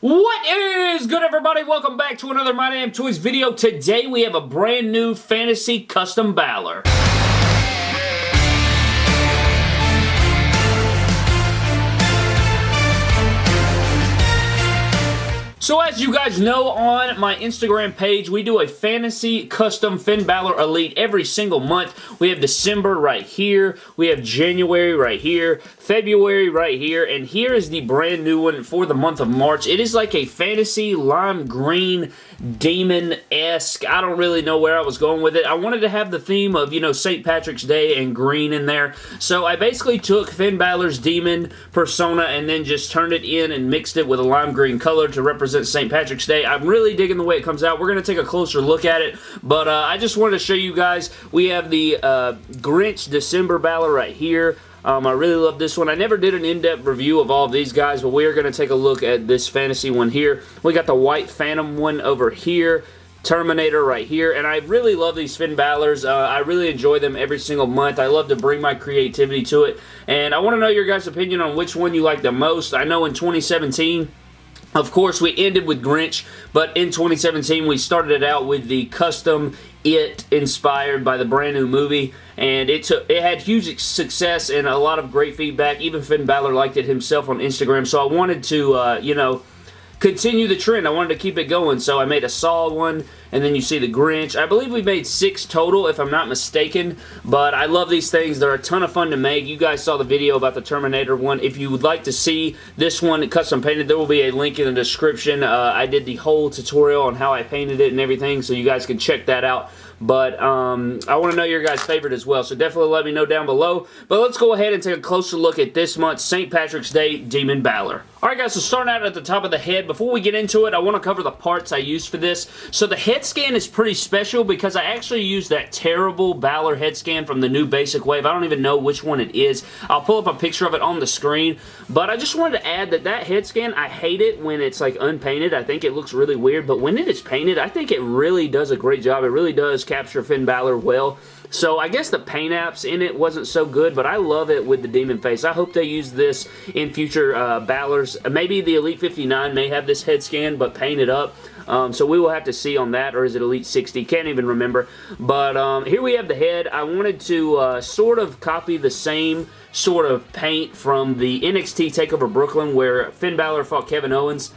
What is good everybody? Welcome back to another My Damn Toys video. Today we have a brand new Fantasy Custom Balor. So as you guys know on my Instagram page, we do a fantasy custom Finn Balor Elite every single month. We have December right here. We have January right here. February right here. And here is the brand new one for the month of March. It is like a fantasy lime green demon-esque. I don't really know where I was going with it. I wanted to have the theme of, you know, St. Patrick's Day and green in there. So I basically took Finn Balor's demon persona and then just turned it in and mixed it with a lime green color to represent St. Patrick's Day. I'm really digging the way it comes out. We're going to take a closer look at it, but uh, I just wanted to show you guys. We have the uh, Grinch December Balor right here. Um, I really love this one. I never did an in-depth review of all of these guys, but we are going to take a look at this fantasy one here. We got the White Phantom one over here. Terminator right here, and I really love these Finn Balor's. Uh, I really enjoy them every single month. I love to bring my creativity to it, and I want to know your guys' opinion on which one you like the most. I know in 2017, of course, we ended with Grinch, but in 2017, we started it out with the custom It inspired by the brand new movie, and it took it had huge success and a lot of great feedback. Even Finn Balor liked it himself on Instagram, so I wanted to, uh, you know, continue the trend. I wanted to keep it going, so I made a Saw one, and then you see the Grinch. I believe we made six total, if I'm not mistaken, but I love these things. They're a ton of fun to make. You guys saw the video about the Terminator one. If you would like to see this one custom painted, there will be a link in the description. Uh, I did the whole tutorial on how I painted it and everything, so you guys can check that out. But um, I want to know your guys' favorite as well, so definitely let me know down below. But let's go ahead and take a closer look at this month's St. Patrick's Day Demon Balor. Alright guys, so starting out at the top of the head, before we get into it, I want to cover the parts I used for this. So the head scan is pretty special because I actually used that terrible Balor head scan from the new Basic Wave. I don't even know which one it is. I'll pull up a picture of it on the screen, but I just wanted to add that that head scan, I hate it when it's like unpainted. I think it looks really weird, but when it is painted, I think it really does a great job. It really does capture Finn Balor well. So I guess the paint apps in it wasn't so good, but I love it with the demon face. I hope they use this in future uh, Balors. Maybe the Elite 59 may have this head scan, but painted up. Um, so we will have to see on that, or is it Elite 60? Can't even remember. But um, here we have the head. I wanted to uh, sort of copy the same sort of paint from the NXT TakeOver Brooklyn where Finn Balor fought Kevin Owens.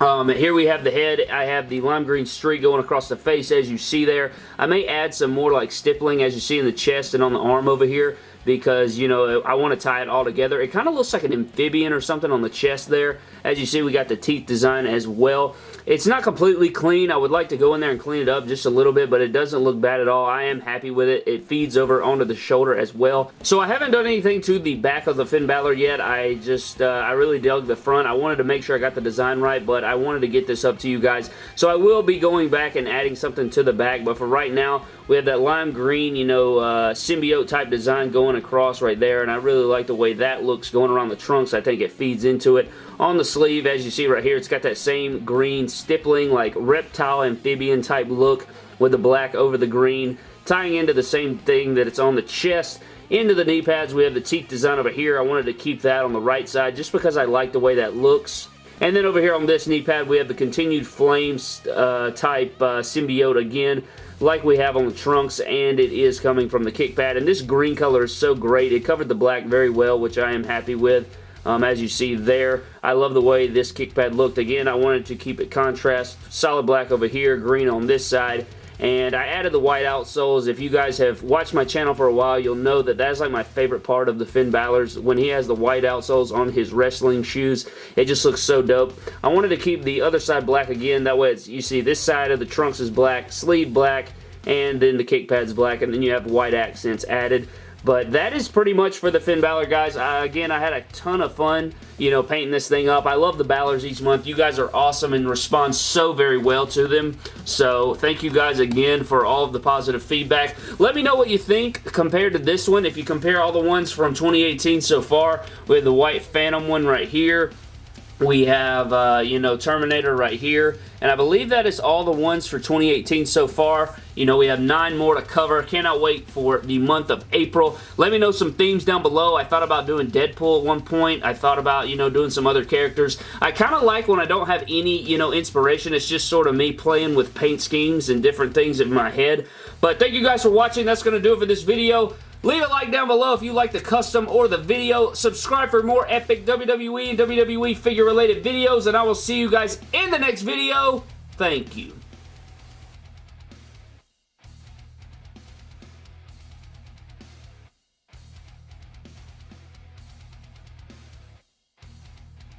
Um, here we have the head. I have the lime green streak going across the face as you see there. I may add some more like stippling as you see in the chest and on the arm over here because, you know, I want to tie it all together. It kind of looks like an amphibian or something on the chest there. As you see, we got the teeth design as well. It's not completely clean. I would like to go in there and clean it up just a little bit, but it doesn't look bad at all. I am happy with it. It feeds over onto the shoulder as well. So I haven't done anything to the back of the Finn Balor yet. I just, uh, I really dug the front. I wanted to make sure I got the design right, but I wanted to get this up to you guys. So I will be going back and adding something to the back, but for right now, we have that lime green, you know, uh, symbiote type design going across right there, and I really like the way that looks going around the trunks. I think it feeds into it. On the sleeve, as you see right here, it's got that same green stippling, like reptile amphibian type look with the black over the green, tying into the same thing that it's on the chest. Into the knee pads, we have the teeth design over here. I wanted to keep that on the right side just because I like the way that looks. And then over here on this knee pad, we have the continued flames uh, type uh, symbiote again like we have on the trunks and it is coming from the kick pad. And this green color is so great. It covered the black very well which I am happy with um, as you see there. I love the way this kick pad looked. Again I wanted to keep it contrast. Solid black over here green on this side and I added the white outsoles. If you guys have watched my channel for a while, you'll know that that's like my favorite part of the Finn Balor's. When he has the white outsoles on his wrestling shoes, it just looks so dope. I wanted to keep the other side black again. That way, you see this side of the trunks is black, sleeve black, and then the kick pads black, and then you have white accents added. But that is pretty much for the Finn Balor, guys. Uh, again, I had a ton of fun, you know, painting this thing up. I love the Balors each month. You guys are awesome and respond so very well to them. So, thank you guys again for all of the positive feedback. Let me know what you think compared to this one. If you compare all the ones from 2018 so far, we have the White Phantom one right here. We have, uh, you know, Terminator right here. And I believe that is all the ones for 2018 so far. You know, we have nine more to cover. Cannot wait for the month of April. Let me know some themes down below. I thought about doing Deadpool at one point. I thought about, you know, doing some other characters. I kind of like when I don't have any, you know, inspiration. It's just sort of me playing with paint schemes and different things in my head. But thank you guys for watching. That's going to do it for this video. Leave a like down below if you like the custom or the video. Subscribe for more epic WWE and WWE figure related videos and I will see you guys in the next video. Thank you.